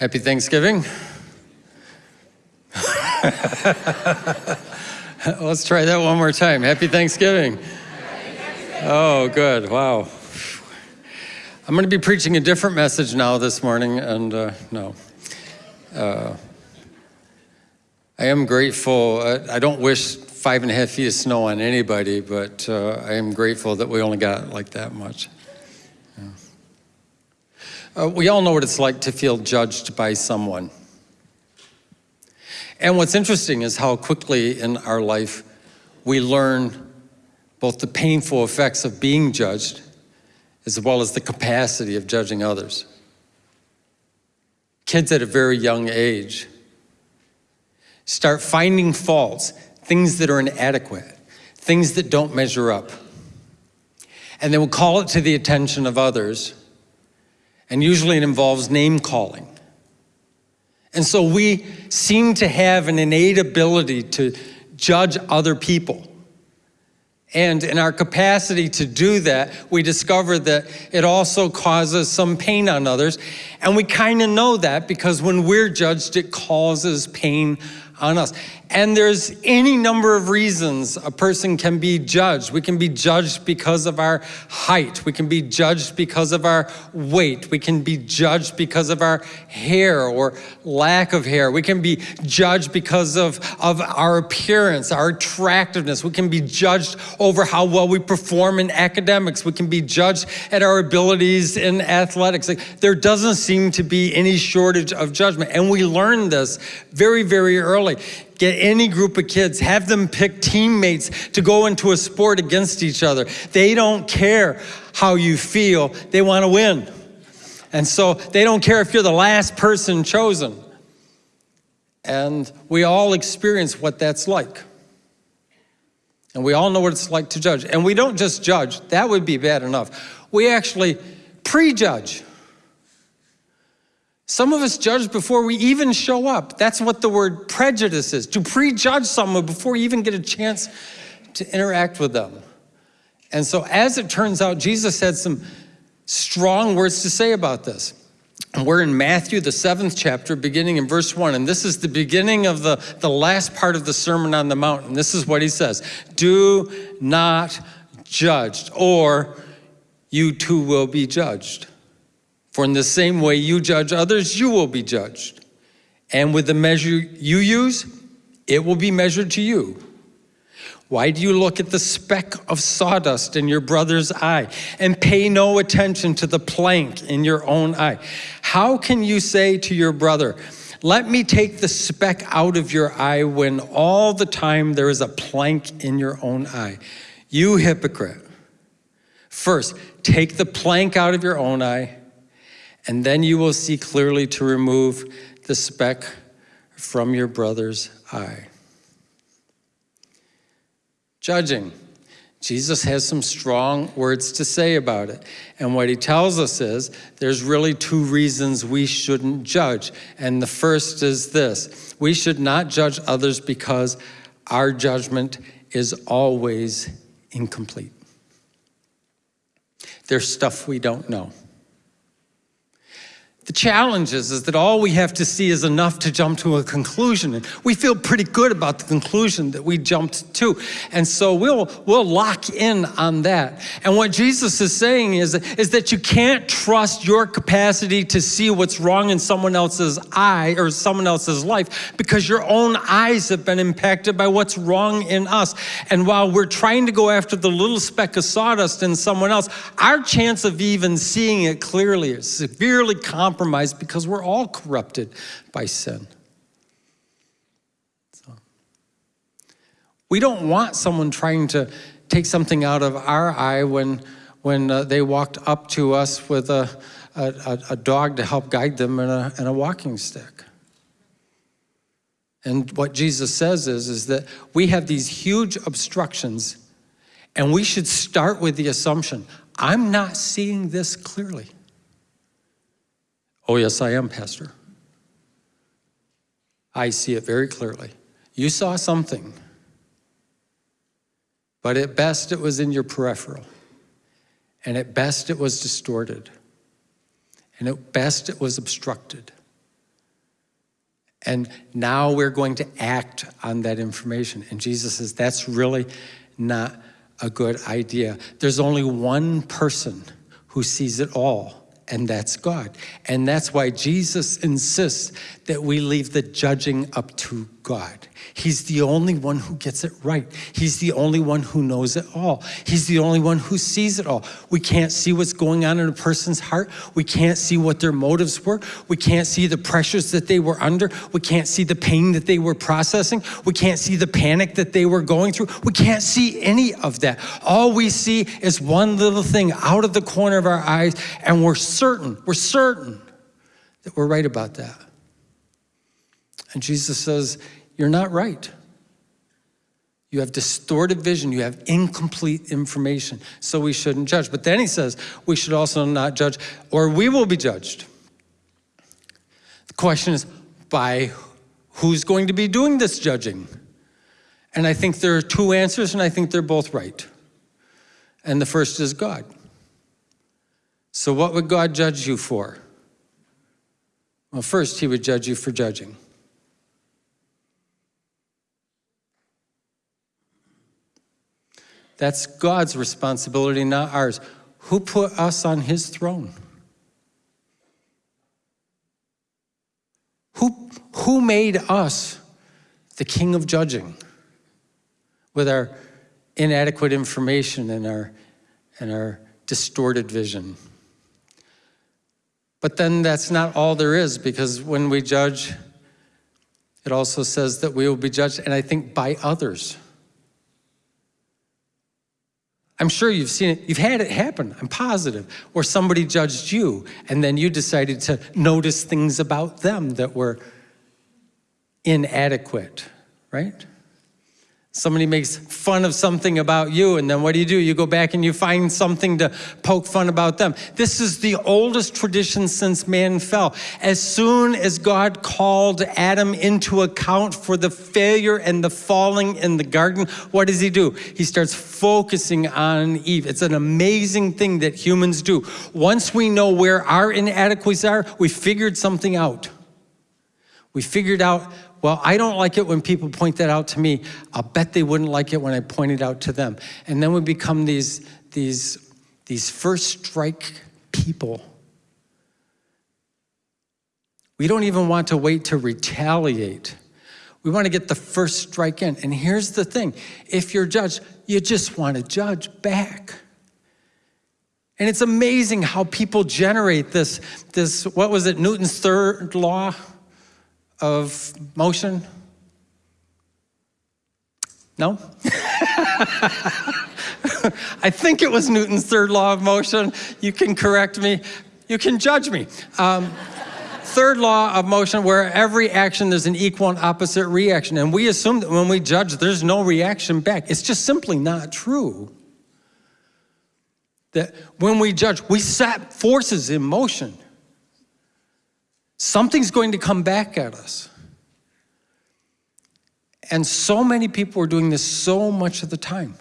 Happy Thanksgiving. Let's try that one more time. Happy Thanksgiving. Oh, good. Wow. I'm going to be preaching a different message now this morning, and uh, no. Uh, I am grateful. I don't wish five and a half feet of snow on anybody, but uh, I am grateful that we only got like that much. Uh, we all know what it's like to feel judged by someone. And what's interesting is how quickly in our life we learn both the painful effects of being judged as well as the capacity of judging others. Kids at a very young age start finding faults, things that are inadequate, things that don't measure up. And they will call it to the attention of others and usually it involves name calling. And so we seem to have an innate ability to judge other people. And in our capacity to do that, we discover that it also causes some pain on others. And we kind of know that because when we're judged, it causes pain on us. And there's any number of reasons a person can be judged. We can be judged because of our height. We can be judged because of our weight. We can be judged because of our hair or lack of hair. We can be judged because of, of our appearance, our attractiveness. We can be judged over how well we perform in academics. We can be judged at our abilities in athletics. Like, there doesn't seem to be any shortage of judgment. And we learn this very, very early get any group of kids, have them pick teammates to go into a sport against each other. They don't care how you feel, they want to win. And so they don't care if you're the last person chosen. And we all experience what that's like. And we all know what it's like to judge. And we don't just judge, that would be bad enough. We actually prejudge. Some of us judge before we even show up. That's what the word prejudice is, to prejudge someone before you even get a chance to interact with them. And so as it turns out, Jesus had some strong words to say about this. And we're in Matthew, the seventh chapter, beginning in verse one. And this is the beginning of the, the last part of the Sermon on the Mount. And this is what he says, do not judge, or you too will be judged. For in the same way you judge others, you will be judged. And with the measure you use, it will be measured to you. Why do you look at the speck of sawdust in your brother's eye and pay no attention to the plank in your own eye? How can you say to your brother, let me take the speck out of your eye when all the time there is a plank in your own eye? You hypocrite. First, take the plank out of your own eye, and then you will see clearly to remove the speck from your brother's eye. Judging. Jesus has some strong words to say about it. And what he tells us is there's really two reasons we shouldn't judge. And the first is this we should not judge others because our judgment is always incomplete. There's stuff we don't know. The challenge is, is that all we have to see is enough to jump to a conclusion. And we feel pretty good about the conclusion that we jumped to. And so we'll, we'll lock in on that. And what Jesus is saying is, is that you can't trust your capacity to see what's wrong in someone else's eye or someone else's life because your own eyes have been impacted by what's wrong in us. And while we're trying to go after the little speck of sawdust in someone else, our chance of even seeing it clearly is severely compromised compromised because we're all corrupted by sin. So, we don't want someone trying to take something out of our eye when, when uh, they walked up to us with a, a, a dog to help guide them and a, and a walking stick. And what Jesus says is, is that we have these huge obstructions and we should start with the assumption, I'm not seeing this clearly. Oh, yes, I am, Pastor. I see it very clearly. You saw something, but at best it was in your peripheral, and at best it was distorted, and at best it was obstructed. And now we're going to act on that information. And Jesus says that's really not a good idea. There's only one person who sees it all, and that's God. And that's why Jesus insists that we leave the judging up to God. He's the only one who gets it right. He's the only one who knows it all. He's the only one who sees it all. We can't see what's going on in a person's heart. We can't see what their motives were. We can't see the pressures that they were under. We can't see the pain that they were processing. We can't see the panic that they were going through. We can't see any of that. All we see is one little thing out of the corner of our eyes, and we're certain, we're certain that we're right about that. And Jesus says, you're not right. You have distorted vision. You have incomplete information. So we shouldn't judge. But then he says we should also not judge, or we will be judged. The question is by who's going to be doing this judging? And I think there are two answers, and I think they're both right. And the first is God. So, what would God judge you for? Well, first, he would judge you for judging. That's God's responsibility, not ours. Who put us on his throne? Who, who made us the king of judging with our inadequate information and our, and our distorted vision? But then that's not all there is because when we judge, it also says that we will be judged, and I think by others. I'm sure you've seen it, you've had it happen, I'm positive, where somebody judged you and then you decided to notice things about them that were inadequate, right? Somebody makes fun of something about you, and then what do you do? You go back and you find something to poke fun about them. This is the oldest tradition since man fell. As soon as God called Adam into account for the failure and the falling in the garden, what does he do? He starts focusing on Eve. It's an amazing thing that humans do. Once we know where our inadequacies are, we figured something out. We figured out well, I don't like it when people point that out to me. I'll bet they wouldn't like it when I point it out to them. And then we become these, these, these first strike people. We don't even want to wait to retaliate. We want to get the first strike in. And here's the thing if you're judged, you just want to judge back. And it's amazing how people generate this, this, what was it, Newton's third law? Of motion? No? I think it was Newton's third law of motion. You can correct me. You can judge me. Um, third law of motion, where every action there's an equal and opposite reaction. And we assume that when we judge, there's no reaction back. It's just simply not true. That when we judge, we set forces in motion something's going to come back at us. And so many people are doing this so much of the time.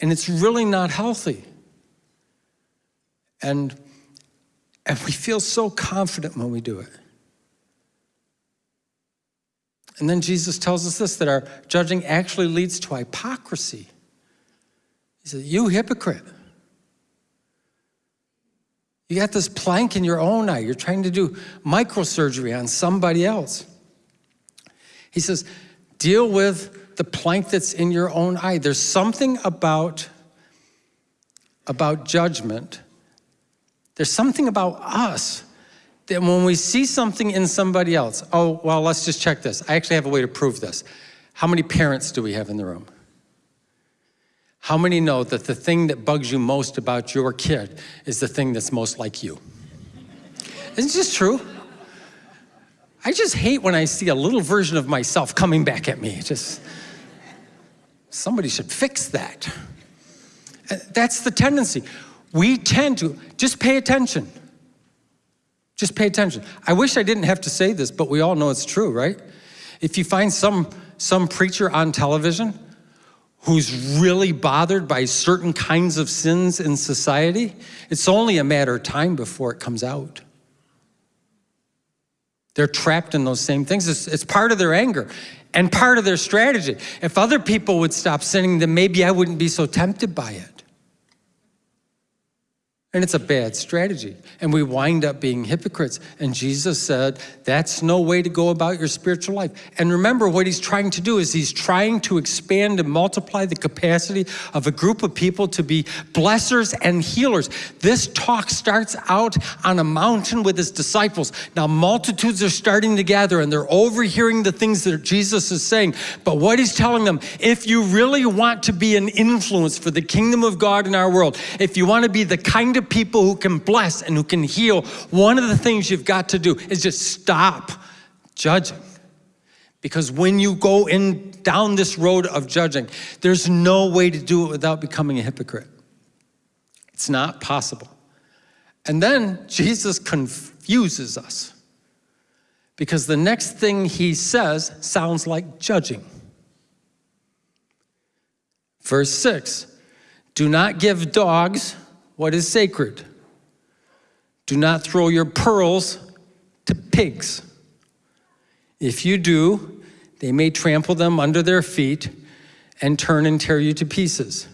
And it's really not healthy. And, and we feel so confident when we do it. And then Jesus tells us this that our judging actually leads to hypocrisy. He says, You hypocrite. You got this plank in your own eye. You're trying to do microsurgery on somebody else. He says, deal with the plank that's in your own eye. There's something about, about judgment. There's something about us that when we see something in somebody else, oh, well, let's just check this. I actually have a way to prove this. How many parents do we have in the room? How many know that the thing that bugs you most about your kid is the thing that's most like you? Isn't this true? I just hate when I see a little version of myself coming back at me. Just somebody should fix that. Uh, that's the tendency. We tend to just pay attention. Just pay attention. I wish I didn't have to say this, but we all know it's true, right? If you find some some preacher on television who's really bothered by certain kinds of sins in society, it's only a matter of time before it comes out. They're trapped in those same things. It's, it's part of their anger and part of their strategy. If other people would stop sinning, then maybe I wouldn't be so tempted by it. And it's a bad strategy. And we wind up being hypocrites. And Jesus said, that's no way to go about your spiritual life. And remember, what he's trying to do is he's trying to expand and multiply the capacity of a group of people to be blessers and healers. This talk starts out on a mountain with his disciples. Now, multitudes are starting to gather and they're overhearing the things that Jesus is saying. But what he's telling them, if you really want to be an influence for the kingdom of God in our world, if you want to be the kind of people who can bless and who can heal, one of the things you've got to do is just stop judging. Because when you go in down this road of judging, there's no way to do it without becoming a hypocrite. It's not possible. And then Jesus confuses us because the next thing he says sounds like judging. Verse 6 Do not give dogs what is sacred. Do not throw your pearls to pigs. If you do, they may trample them under their feet and turn and tear you to pieces.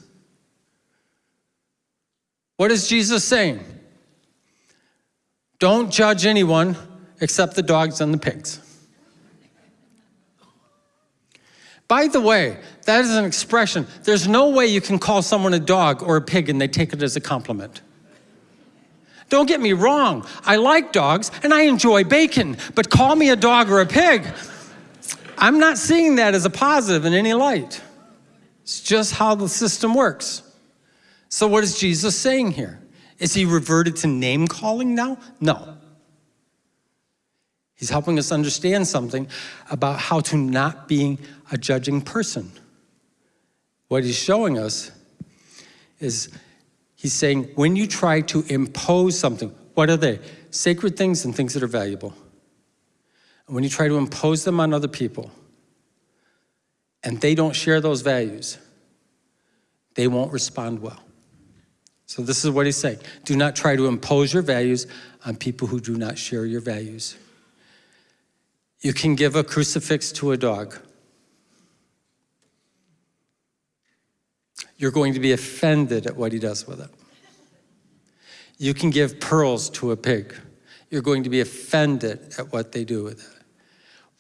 What is Jesus saying? Don't judge anyone except the dogs and the pigs. By the way, that is an expression. There's no way you can call someone a dog or a pig and they take it as a compliment. Don't get me wrong, I like dogs and I enjoy bacon, but call me a dog or a pig, I'm not seeing that as a positive in any light. It's just how the system works. So what is Jesus saying here? Is he reverted to name calling now? No. He's helping us understand something about how to not being a judging person. What he's showing us is he's saying when you try to impose something, what are they? Sacred things and things that are valuable. And when you try to impose them on other people and they don't share those values, they won't respond well. So this is what he's saying. Do not try to impose your values on people who do not share your values. You can give a crucifix to a dog. You're going to be offended at what he does with it. You can give pearls to a pig. You're going to be offended at what they do with it.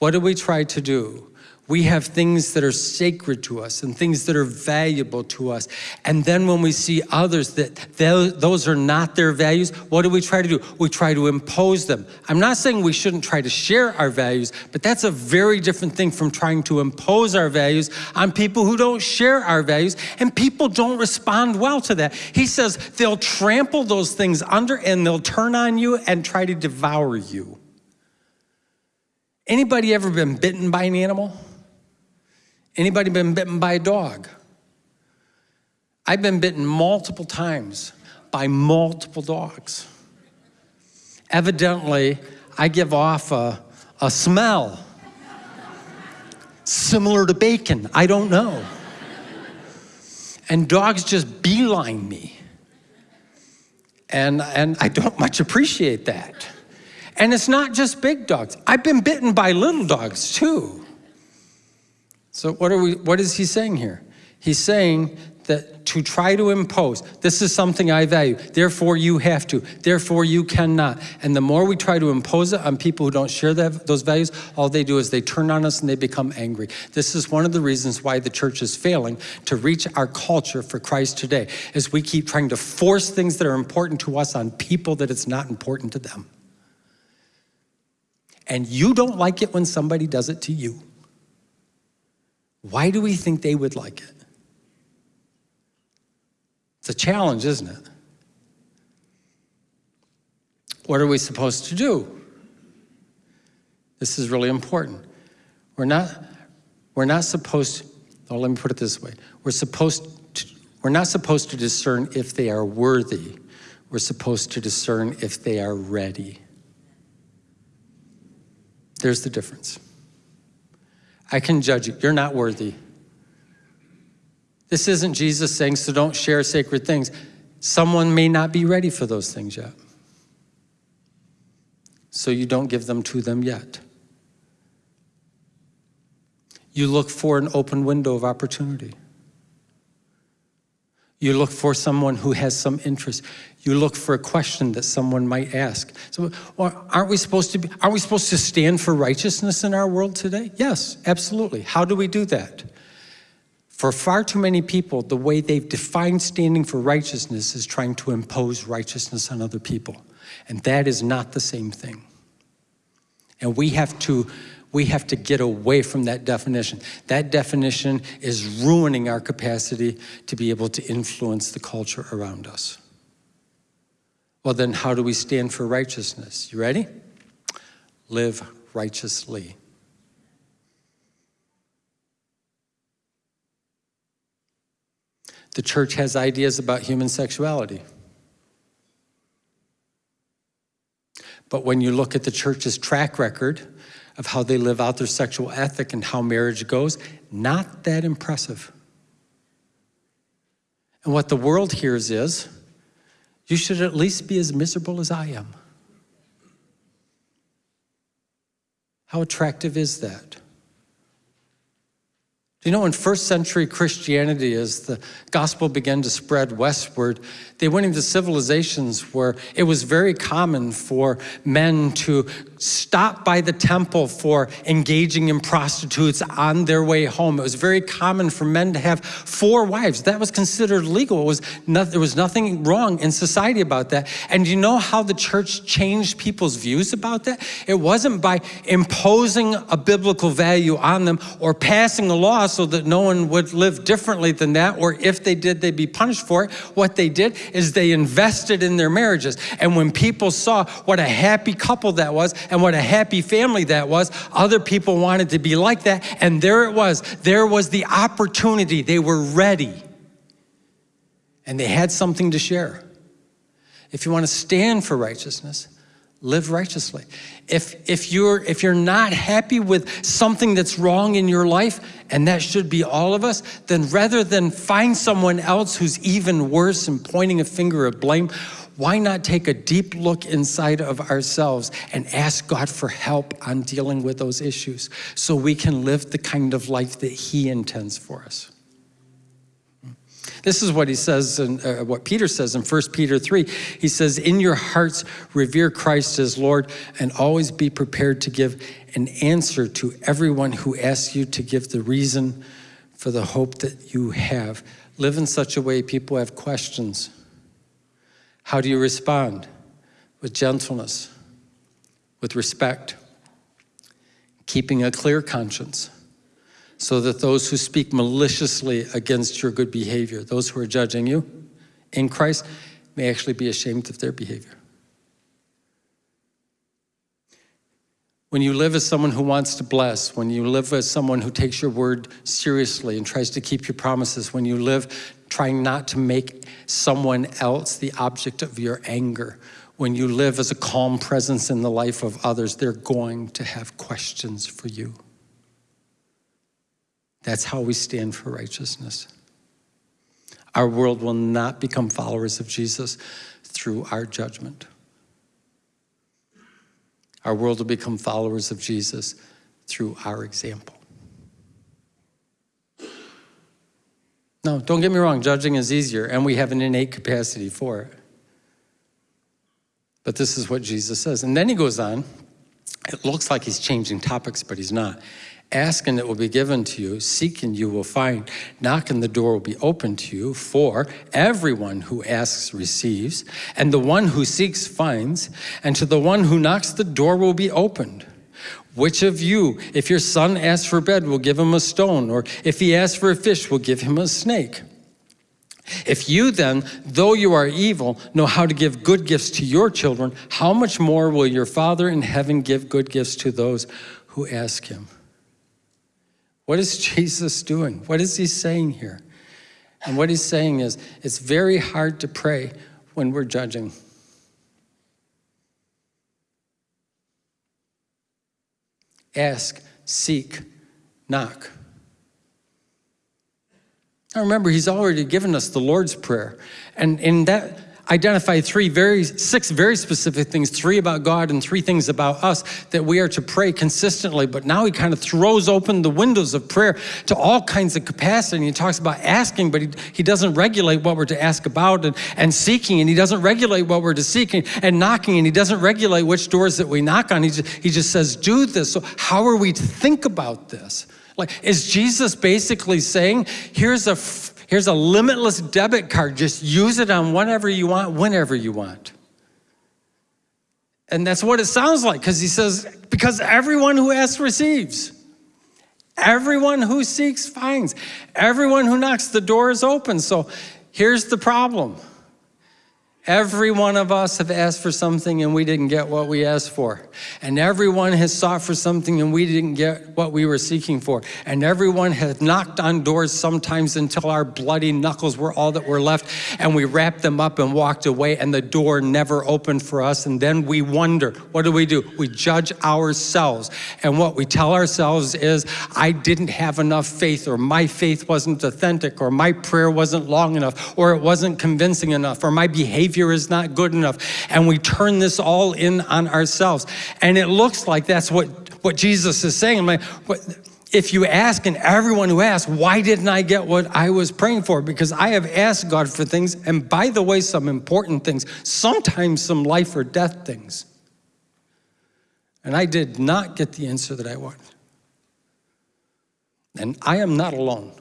What do we try to do? We have things that are sacred to us and things that are valuable to us. And then when we see others that those are not their values, what do we try to do? We try to impose them. I'm not saying we shouldn't try to share our values, but that's a very different thing from trying to impose our values on people who don't share our values. And people don't respond well to that. He says they'll trample those things under and they'll turn on you and try to devour you. Anybody ever been bitten by an animal? Anybody been bitten by a dog? I've been bitten multiple times by multiple dogs. Evidently, I give off a, a smell similar to bacon. I don't know. And dogs just beeline me. And, and I don't much appreciate that. And it's not just big dogs. I've been bitten by little dogs too. So what, are we, what is he saying here? He's saying that to try to impose, this is something I value, therefore you have to, therefore you cannot. And the more we try to impose it on people who don't share that, those values, all they do is they turn on us and they become angry. This is one of the reasons why the church is failing to reach our culture for Christ today, is we keep trying to force things that are important to us on people that it's not important to them. And you don't like it when somebody does it to you. Why do we think they would like it? It's a challenge, isn't it? What are we supposed to do? This is really important. We're not, we're not supposed, oh, let me put it this way. We're supposed to, we're not supposed to discern if they are worthy. We're supposed to discern if they are ready. There's the difference. I can judge you. You're not worthy. This isn't Jesus saying, so don't share sacred things. Someone may not be ready for those things yet. so you don't give them to them yet. You look for an open window of opportunity. You look for someone who has some interest. You look for a question that someone might ask. So, aren't we supposed to be, aren't we supposed to stand for righteousness in our world today? Yes, absolutely. How do we do that? For far too many people, the way they've defined standing for righteousness is trying to impose righteousness on other people. And that is not the same thing. And we have to we have to get away from that definition. That definition is ruining our capacity to be able to influence the culture around us. Well, then, how do we stand for righteousness? You ready? Live righteously. The church has ideas about human sexuality. But when you look at the church's track record of how they live out their sexual ethic and how marriage goes, not that impressive. And what the world hears is, you should at least be as miserable as I am. How attractive is that? Do You know, in first century Christianity, as the gospel began to spread westward, they went into civilizations where it was very common for men to stop by the temple for engaging in prostitutes on their way home. It was very common for men to have four wives. That was considered legal. It was not, there was nothing wrong in society about that. And you know how the church changed people's views about that? It wasn't by imposing a biblical value on them or passing a law so that no one would live differently than that, or if they did, they'd be punished for it. What they did is they invested in their marriages. And when people saw what a happy couple that was and what a happy family that was, other people wanted to be like that. And there it was. There was the opportunity. They were ready. And they had something to share. If you want to stand for righteousness, live righteously. If, if, you're, if you're not happy with something that's wrong in your life, and that should be all of us, then rather than find someone else who's even worse and pointing a finger of blame, why not take a deep look inside of ourselves and ask God for help on dealing with those issues so we can live the kind of life that He intends for us? This is what he says, in, uh, what Peter says in 1 Peter 3. He says, In your hearts, revere Christ as Lord, and always be prepared to give an answer to everyone who asks you to give the reason for the hope that you have. Live in such a way people have questions. How do you respond? With gentleness, with respect, keeping a clear conscience so that those who speak maliciously against your good behavior, those who are judging you in Christ, may actually be ashamed of their behavior. When you live as someone who wants to bless, when you live as someone who takes your word seriously and tries to keep your promises, when you live trying not to make someone else the object of your anger, when you live as a calm presence in the life of others, they're going to have questions for you. That's how we stand for righteousness. Our world will not become followers of Jesus through our judgment. Our world will become followers of Jesus through our example. No, don't get me wrong, judging is easier, and we have an innate capacity for it. But this is what Jesus says. And then he goes on. It looks like he's changing topics, but he's not. Ask and it will be given to you. Seek and you will find. Knock and the door will be opened to you. For everyone who asks receives, and the one who seeks finds, and to the one who knocks the door will be opened. Which of you, if your son asks for bread, will give him a stone, or if he asks for a fish, will give him a snake? If you then, though you are evil, know how to give good gifts to your children, how much more will your Father in heaven give good gifts to those who ask him? What is Jesus doing? What is he saying here? And what he's saying is, it's very hard to pray when we're judging. Ask, seek, knock. Now remember, he's already given us the Lord's Prayer. And in that, identify three very, six very specific things, three about God and three things about us that we are to pray consistently. But now he kind of throws open the windows of prayer to all kinds of capacity. And he talks about asking, but he, he doesn't regulate what we're to ask about and, and seeking, and he doesn't regulate what we're to seeking and knocking, and he doesn't regulate which doors that we knock on. He just, he just says, do this. So how are we to think about this? Like, is Jesus basically saying, here's a Here's a limitless debit card. Just use it on whatever you want, whenever you want. And that's what it sounds like because he says, because everyone who asks receives. Everyone who seeks finds. Everyone who knocks, the door is open. So here's the problem Every one of us have asked for something and we didn't get what we asked for. And everyone has sought for something and we didn't get what we were seeking for. And everyone has knocked on doors sometimes until our bloody knuckles were all that were left and we wrapped them up and walked away and the door never opened for us. And then we wonder, what do we do? We judge ourselves. And what we tell ourselves is, I didn't have enough faith or my faith wasn't authentic or my prayer wasn't long enough or it wasn't convincing enough or my behavior Savior is not good enough. And we turn this all in on ourselves. And it looks like that's what, what Jesus is saying. I'm like, what, if you ask, and everyone who asks, why didn't I get what I was praying for? Because I have asked God for things, and by the way, some important things, sometimes some life or death things. And I did not get the answer that I wanted. And I am not alone.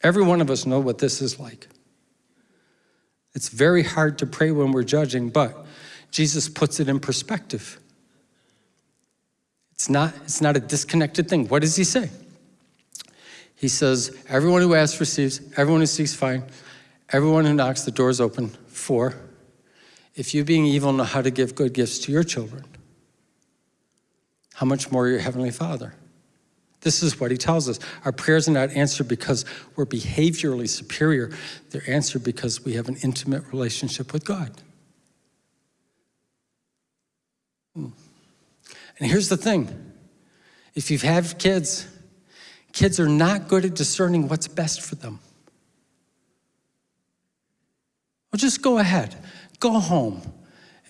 Every one of us know what this is like. It's very hard to pray when we're judging, but Jesus puts it in perspective. It's not, it's not a disconnected thing. What does he say? He says, everyone who asks receives, everyone who seeks finds, everyone who knocks, the door is open. For, if you being evil know how to give good gifts to your children, how much more your heavenly Father? This is what he tells us. Our prayers are not answered because we're behaviorally superior. They're answered because we have an intimate relationship with God. Hmm. And here's the thing. If you've had kids, kids are not good at discerning what's best for them. Well, just go ahead. Go home.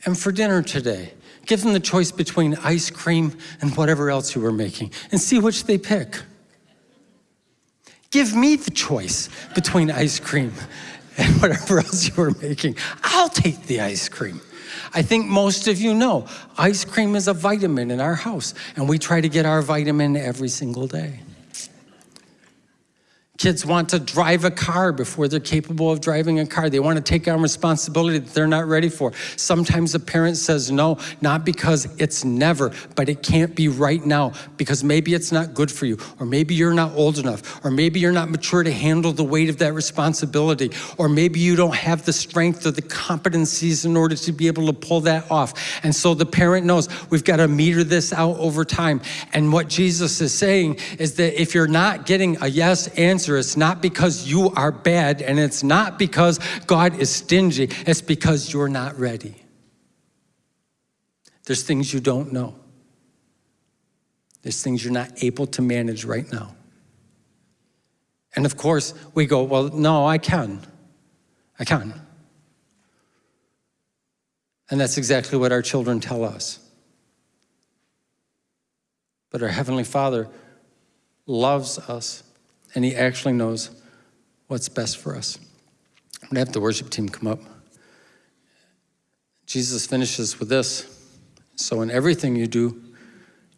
And for dinner today, Give them the choice between ice cream and whatever else you were making and see which they pick. Give me the choice between ice cream and whatever else you were making. I'll take the ice cream. I think most of you know ice cream is a vitamin in our house, and we try to get our vitamin every single day. Kids want to drive a car before they're capable of driving a car. They want to take on responsibility that they're not ready for. Sometimes a parent says no, not because it's never, but it can't be right now because maybe it's not good for you, or maybe you're not old enough, or maybe you're not mature to handle the weight of that responsibility, or maybe you don't have the strength or the competencies in order to be able to pull that off. And so the parent knows we've got to meter this out over time. And what Jesus is saying is that if you're not getting a yes answer, It's not because you are bad, and it's not because God is stingy. It's because you're not ready. There's things you don't know. There's things you're not able to manage right now. And of course, we go, well, no, I can. I can. And that's exactly what our children tell us. But our Heavenly Father loves us and he actually knows what's best for us. I'm gonna have the worship team come up. Jesus finishes with this. So in everything you do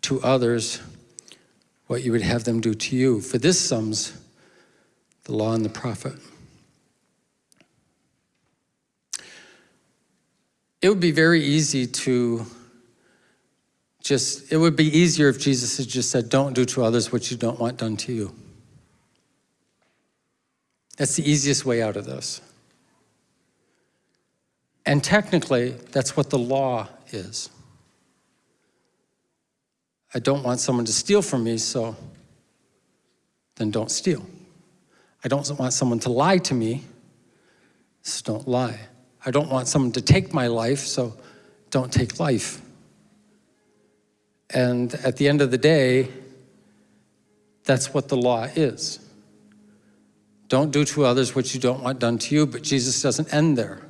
to others, what you would have them do to you. For this sums the law and the prophet. It would be very easy to just, it would be easier if Jesus had just said, don't do to others what you don't want done to you. That's the easiest way out of this. And technically, that's what the law is. I don't want someone to steal from me, so then don't steal. I don't want someone to lie to me, so don't lie. I don't want someone to take my life, so don't take life. And at the end of the day, that's what the law is. Don't do to others what you don't want done to you, but Jesus doesn't end there.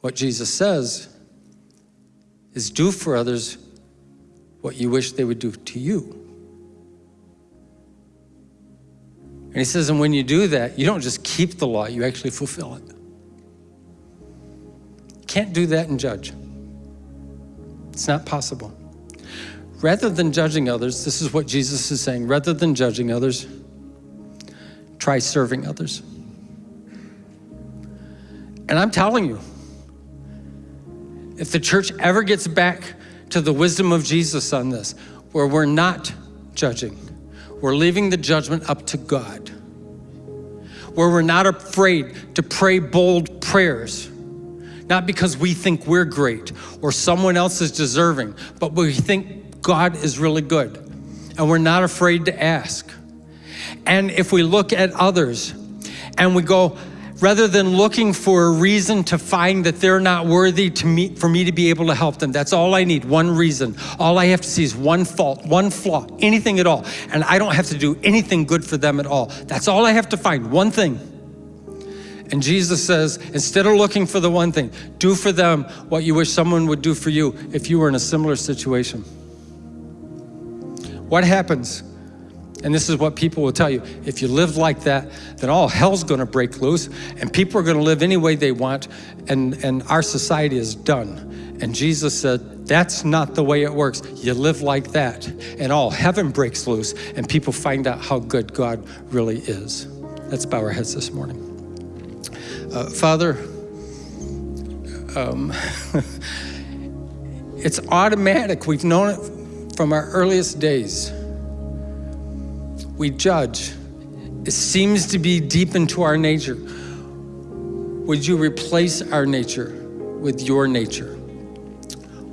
What Jesus says is do for others what you wish they would do to you. And he says, and when you do that, you don't just keep the law, you actually fulfill it. Can't do that and judge. It's not possible. Rather than judging others, this is what Jesus is saying rather than judging others, try serving others. And I'm telling you, if the church ever gets back to the wisdom of Jesus on this, where we're not judging, we're leaving the judgment up to God, where we're not afraid to pray bold prayers, not because we think we're great or someone else is deserving, but we think God is really good, and we're not afraid to ask. And if we look at others and we go, rather than looking for a reason to find that they're not worthy to me, for me to be able to help them. That's all I need, one reason. All I have to see is one fault, one flaw, anything at all. And I don't have to do anything good for them at all. That's all I have to find, one thing. And Jesus says, instead of looking for the one thing, do for them what you wish someone would do for you if you were in a similar situation. What happens and this is what people will tell you. If you live like that, then all hell's gonna break loose and people are gonna live any way they want and, and our society is done. And Jesus said, that's not the way it works. You live like that and all heaven breaks loose and people find out how good God really is. Let's bow our heads this morning. Uh, Father, um, it's automatic. We've known it from our earliest days we judge. It seems to be deep into our nature. Would you replace our nature with your nature?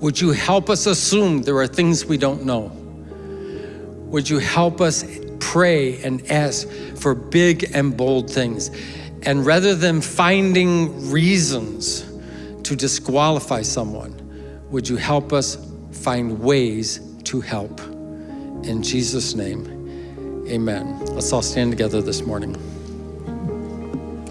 Would you help us assume there are things we don't know? Would you help us pray and ask for big and bold things? And rather than finding reasons to disqualify someone, would you help us find ways to help? In Jesus' name, Amen. Let's all stand together this morning.